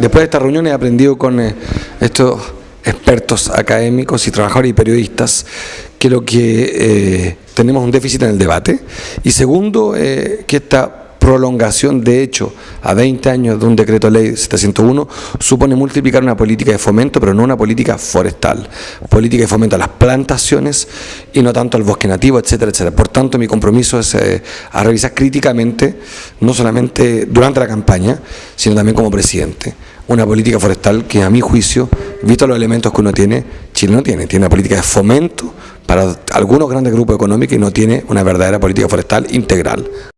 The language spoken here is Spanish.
después de esta reunión he aprendido con eh, estos expertos académicos y trabajadores y periodistas que lo que eh, tenemos un déficit en el debate. Y segundo eh, que esta prolongación de hecho a 20 años de un decreto ley 701 supone multiplicar una política de fomento, pero no una política forestal, política de fomento a las plantaciones y no tanto al bosque nativo, etcétera, etcétera. Por tanto, mi compromiso es eh, a revisar críticamente, no solamente durante la campaña, sino también como presidente, una política forestal que a mi juicio, visto los elementos que uno tiene, Chile no tiene, tiene una política de fomento para algunos grandes grupos económicos y no tiene una verdadera política forestal integral.